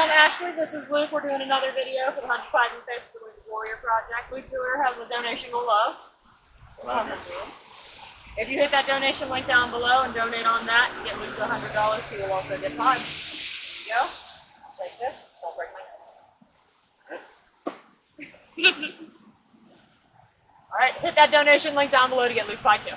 I'm Ashley. This is Luke. We're doing another video for the Hundred Pies and Face for the Luke Warrior Project. Luke Dewar has a donation of love. If you hit that donation link down below and donate on that, you get Luke to $100. He will also get five. Here you go. Take this. Don't break my nose. All right, hit that donation link down below to get Luke Pie too.